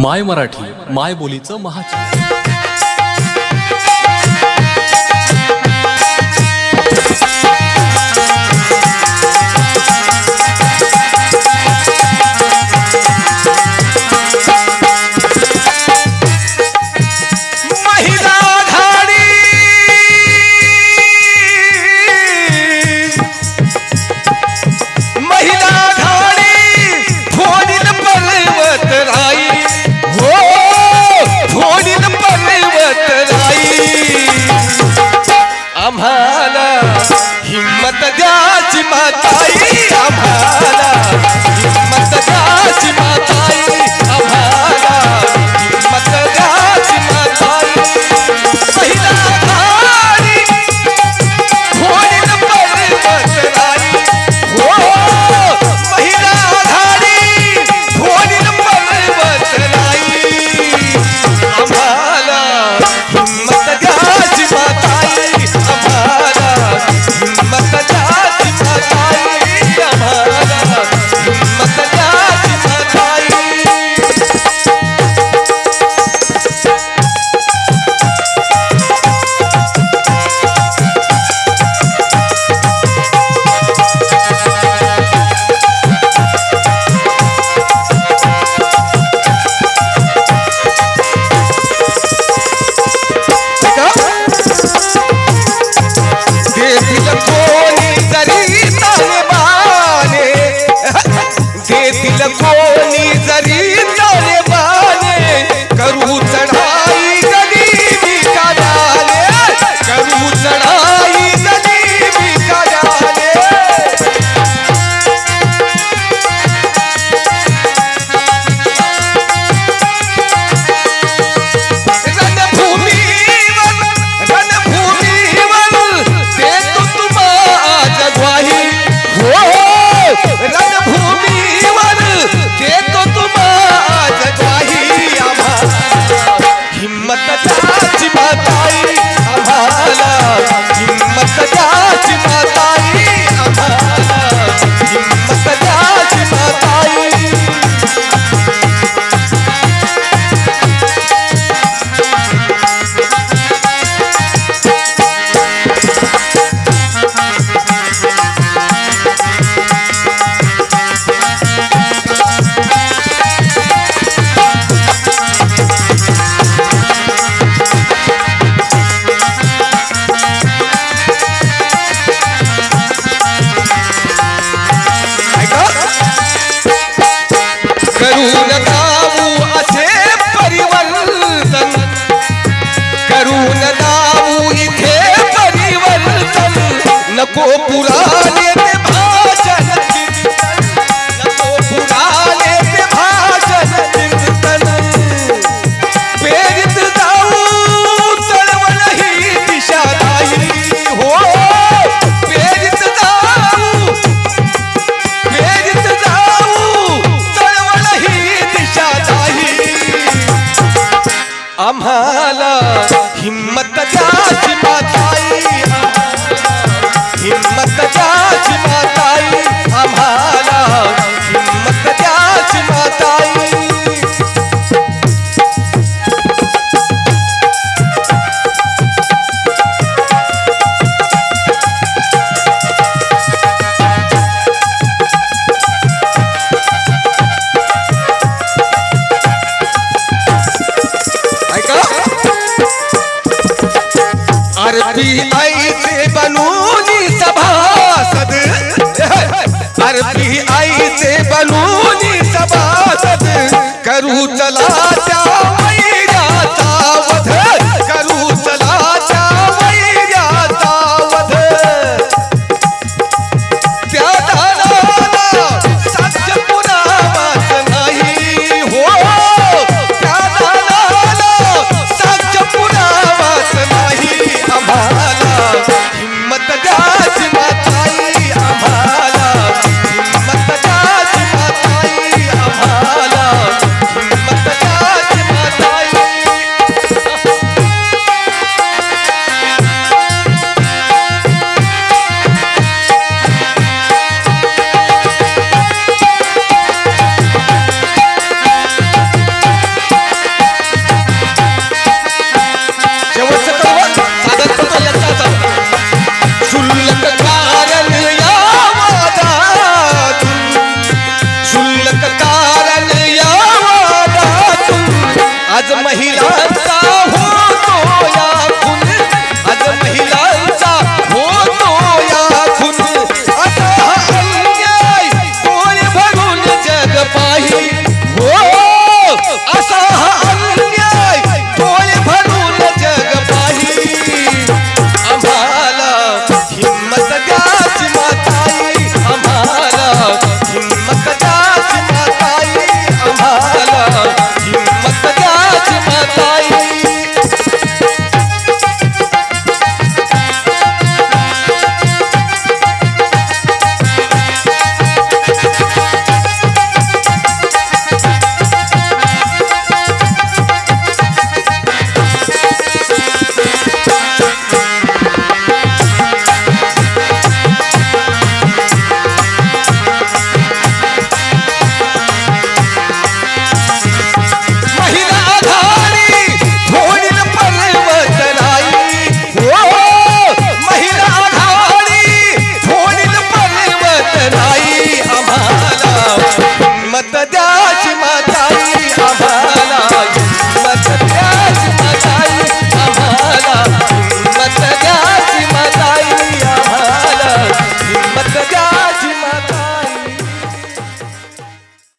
माय मराठी माय बोलीचं महाचित्र आम्हाला हिम्मत द्याची माताई आम्हाला Oh poula चला